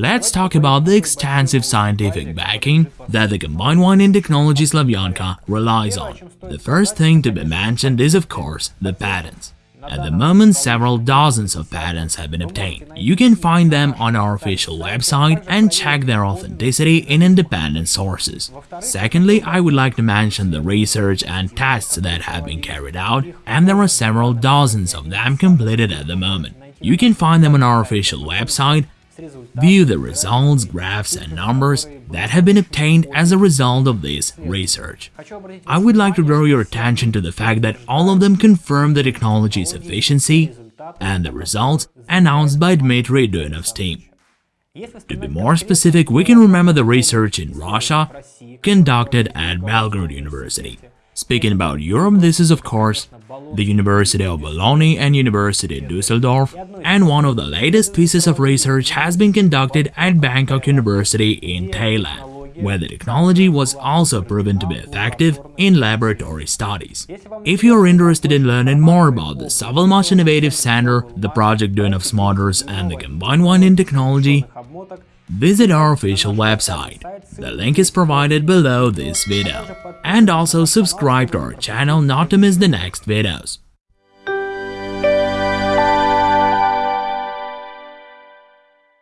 let's talk about the extensive scientific backing that the combined winding technology Slavyanka relies on. The first thing to be mentioned is of course the patents. At the moment, several dozens of patents have been obtained. You can find them on our official website and check their authenticity in independent sources. Secondly, I would like to mention the research and tests that have been carried out, and there are several dozens of them completed at the moment. You can find them on our official website View the results, graphs and numbers that have been obtained as a result of this research. I would like to draw your attention to the fact that all of them confirm the technology's efficiency and the results announced by Dmitry Duyunov's team. To be more specific, we can remember the research in Russia conducted at Belgorod University. Speaking about Europe, this is of course the University of Bologna and University Dusseldorf, and one of the latest pieces of research has been conducted at Bangkok University in Thailand, where the technology was also proven to be effective in laboratory studies. If you are interested in learning more about the SovElMash Innovative Center, the Project Duyunov's Motors and the combined winding technology, visit our official website. The link is provided below this video. And also subscribe to our channel not to miss the next videos.